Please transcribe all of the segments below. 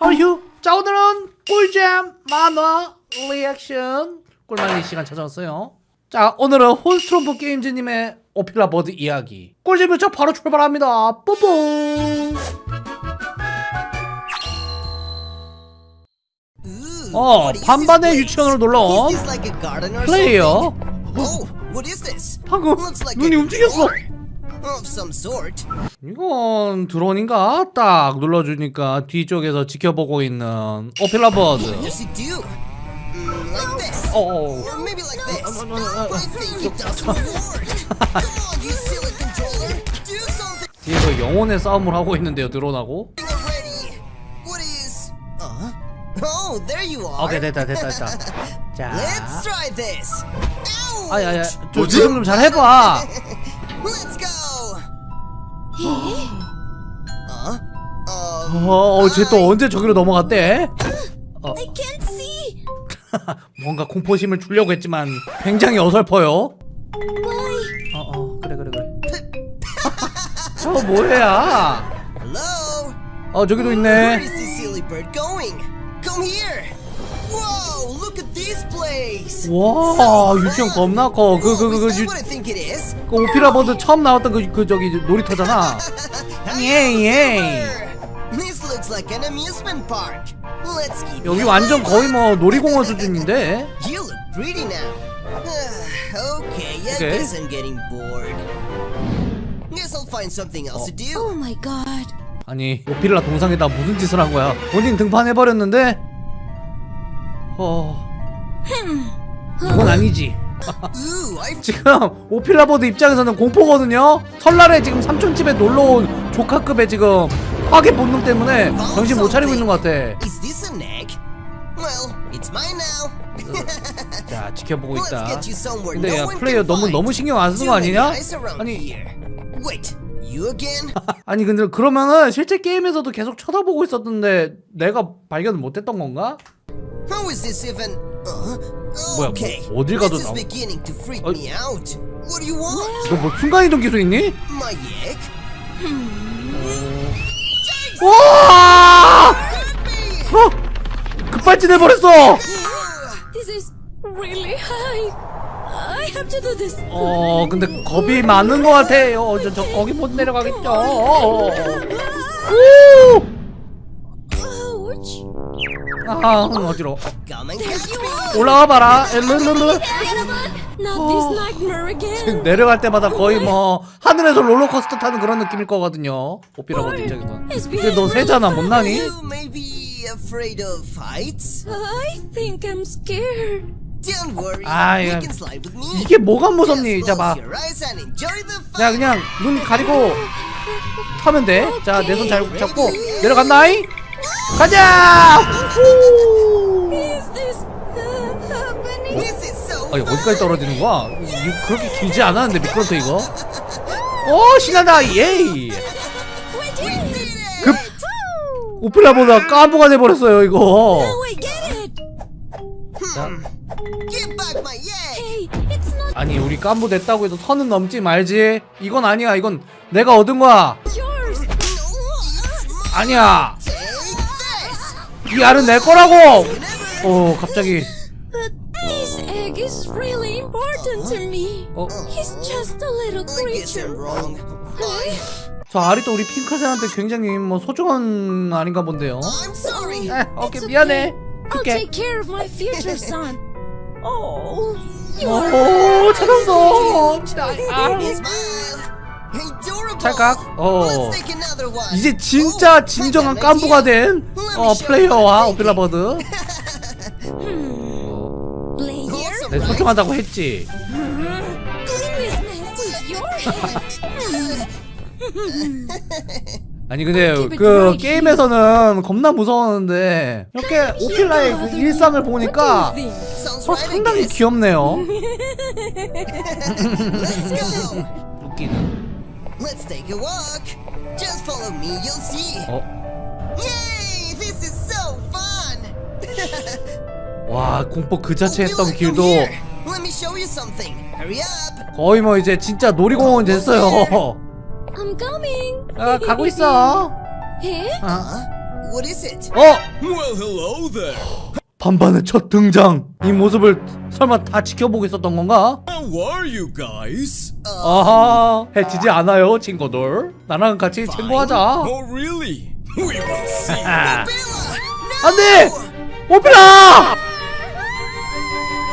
어휴 자 오늘은 꿀잼 만화 리액션. 꿀만리 시간 찾아왔어요. 자 오늘은 혼스트롬프 게임즈님의 오피라 버드 이야기. 꿀잼 유차 바로 출발합니다. 뽀뽀 어 반반의 유치원으로 놀러온 플레이어. Oh? 방금 눈이 움직였어 of some sort. 이건 드론인가? 딱 눌러주니까 뒤쪽에서 지켜보고 있는 오피라 버드 Does it do? Mm, like this. 어 Or maybe like this. I think it doesn't work. Come on, you silly controller. Do something 뒤에서 영혼의 싸움을 하고 있는데요 드론하고 already. What is? Uh? Oh, there you are. 오케이 됐다 됐다 됐다 자 Let's try this. 아야야 좀 조정 좀잘 해봐. Uh? Uh, 어쟤또 언제 저기로 넘어갔대? 어, I can't see. 뭔가 공포심을 주려고 했지만 굉장히 어설퍼요 Why? 어어 그래 그래 그래 저거 뭐야 hello. 어 저기도 있네 Whoa! Look at this place! 와 유치원 겁나 커 그 그 그그 Is that what I think it is? 그 오피라 버드 처음 나왔던 그, 그 저기 놀이터잖아 예 예 This looks like an amusement park. Let's keep 여기 it 완전. 거의 뭐 놀이공원 수준인데 You look pretty now. okay, I Okay. guess I'm getting bored. Guess I'll find something else to do. Oh my god. 아니 오피라 동상에다 무슨 짓을 한 거야 본인 등판해버렸는데 어... 그건 아니지. I 지금 오피라보드 입장에서는 공포거든요. 설날에 지금 삼촌집에 놀러온 조카급의 지금 파괴 본능 때문에 정신 못 차리고 있는 것 같아. now. 자 지켜보고 있다. 근데 야 플레이어 너무. 너무 신경 안 쓰는 거 아니냐? 아니? 아니 근데 그러면은 실제 게임에서도 계속 쳐다보고 있었던데 내가 발견을 못했던 건가? How is this even? Uh, 뭐야, okay. 뭐, 어딜 가도 this is 나오- beginning to freak 어? me out. What do you want? 너뭐 순간이동 기술 있니? My egg? 와! 어! 급발진 해버렸어! This is really high. I have to do this. 어 근데 겁이 많은 것 같아요 저, 저 거기 못 내려가겠죠 오! 아 어지러워 Come and catch me! 올라와 봐라 엘르르르 again. 내려갈 때마다 거의 뭐 하늘에서 롤러코스터 타는 그런 느낌일 거거든요 오피라보드 입장에서는 근데 너 새잖아 못 나니? You may be afraid of heights? I think I'm scared. Don't worry. 아, you 이거- can slide with me. 이게 뭐가 무섭니 the fun. 야 그냥 눈 가리고 타면 돼 자 내 손 잘 잡고 내려간다이 가자 uh, so 아니. 어디까지 떨어지는 거야? 이 그렇게 길지 않았는데 미끄럼터 이거 오 신난다 예이. 급 오피라보다 까부가 돼버렸어요 이거. 자, 아니 우리 깐부 됐다고 해도 선은 넘지 말지 이건 아니야 이건 내가 얻은 거야. 아니야. 이 알은 내 거라고 어 갑자기 this egg is really important to me. 어? He's just a little creature. 저 알이 또 우리 핑크색한테 굉장히 뭐 소중한 알인가 본데요 I'm sorry. 에 오케이 It's 미안해 I'll 줄게 take care of my future son. Oh, you are 오 찾았어 Smile. Adorable. 찰칵 어. 이제 진짜 Oh, 진정한 깐부가. 된 어, 플레이어와 내 right? 소중하다고 했지. 아니 근데 그 게임에서는 겁나 무서웠는데 이렇게 오필라의 그 일상을 보니까 어, 상당히. 귀엽네요. 웃기는 Let's take a walk. Just follow me, you'll see. 어? Yay! This is so fun. 와 공포 그 자체 했던 길도. Let me show you something. Hurry up. 거의 뭐 이제 진짜 놀이공원 됐어요 I'm coming. 아 가고 있어 Here? 아? What is it? 어 Well, hello there. 반반의 첫 등장 이 모습을 설마 다 지켜보고 있었던 건가? How are you guys? 아하 해치지 않아요 친구들 나랑 같이 친구하자 Oh, really? We will see. 아. 안돼 오피라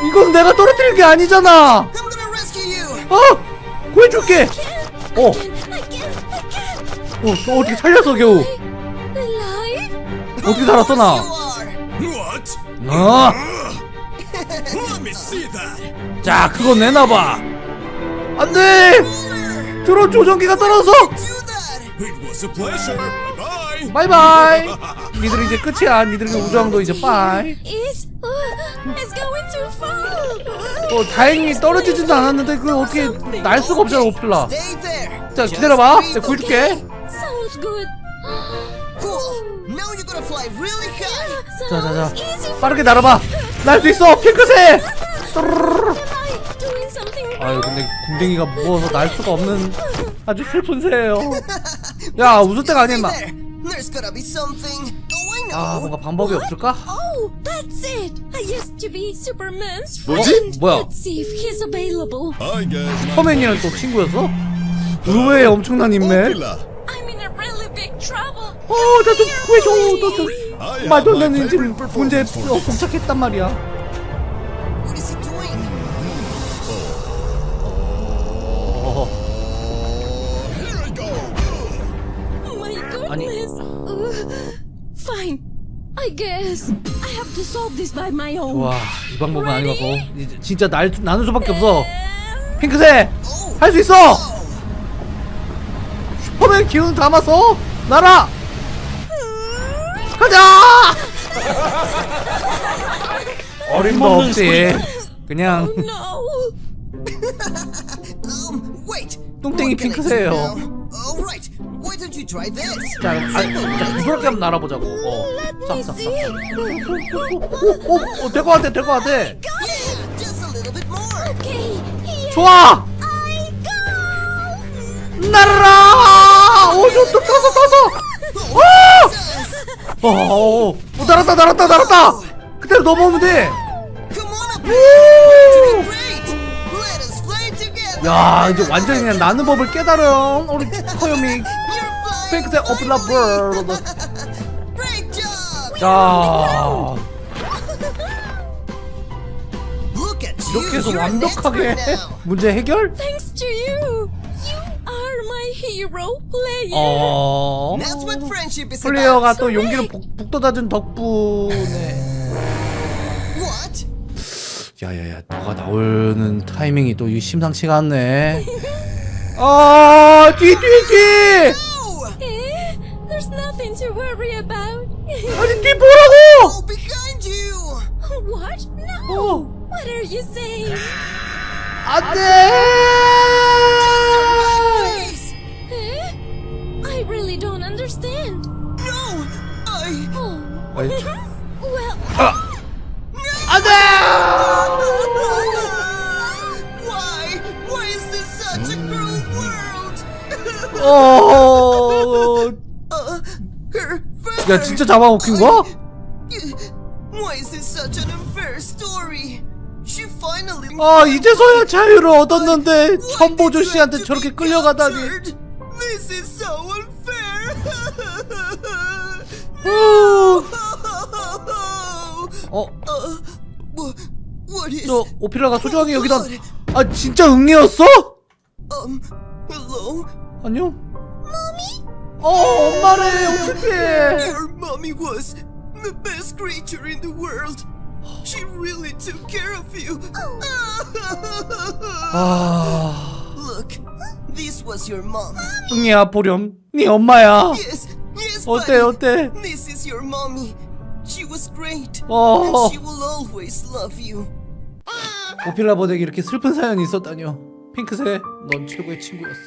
이건 내가 떨어뜨린 게 아니잖아 I'm gonna rescue you. 어 구해줄게 어. 어너 어떻게 살렸어 겨우? 어떻게 살았어 나? 어? Let me see that. 자 그거 내놔봐 안 돼 드론 조정기가 떨어져. 바이바이 니들 이제 끝이야 니들의 우정도 이제 bye uh. 어 다행히 떨어지지도 않았는데 그걸 어떻게 날 수가 없잖아 there. 자 기다려봐 내가 구해줄게 자자자. 빠르게 날아봐 날 수 있어 핑크색 아유 근데 궁뎅이가 무거워서 날 수가 없는 아주 슬픈 새예요 야 웃을 때가 아니야. Oh, know. 아 뭔가 방법이 없을까? Oh, 뭐지? 뭐야? 슈퍼맨이랑 또 친구였어? 의외의 엄청난 인맥 Popular. I'm in a really big trouble. 어 나 좀 구해줘 너좀 I have 말도 안 되는 지금 문제 어. 봉착했단 말이야. Oh. 아니. Uh, fine. I guess I have to solve this by my own. 와 이 방법은 이제 진짜 날, 나눌 수밖에 없어 핑크색 할 수 있어 슈퍼맨 기운 담아서 날아 가자 어림도 없지 그냥. Um, wait. 똥땡이. Why don't you try this? 자, 아, 자 부드럽게 한번 날아보자고 어. 싹, 싹, 싹. 오, 오, 오, 될것 같아, 될것 같아. Yeah, just a little bit more. Okay. Here 좋아! I go. 날아라! 오, 저, 또, 떠서, 떠서! 오! Jesus. 어, 어, 어, 날았다, 날았다, 날았다! 그대로 넘어오면 돼! 야, 이제 완전히 그냥 나는 법을 깨달은 우리. 핑크색 어플라 버드. Great job. 자. 이렇게 해서 완벽하게. 문제 해결? Hero player. 어. That's what friendship is 플레이어가 about. 또 용기를 북, 북돋아준 덕분에 What? 야야야 너가 나오는 타이밍이 또이 심상치가 않네 아 뒤뒤뒤 Oh, Eh? There's nothing to worry about. 아니 뒤 보라고 oh, behind you. what? No. 어 What are you saying? 안돼 야 진짜 잡아먹힌 거야? 아 이제서야 자유를 얻었는데 천보조 씨한테 저렇게 끌려가다니. 어? Uh? 저 오피라가 소중하게 여기다 아 진짜 응애였어? Um. 안녕? 어 엄마래 어떡해 Your mommy was the best creature in the world. She really took care of you. 아 Look, this was your mom. 응애야 보렴 네 엄마야 Yes, yes. 어때. 어때 This is your mommy. She was great. 어. And she will always love you. 오피라 버덱에 이렇게 슬픈 사연이 있었다뇨 핑크색 넌 최고의 친구였어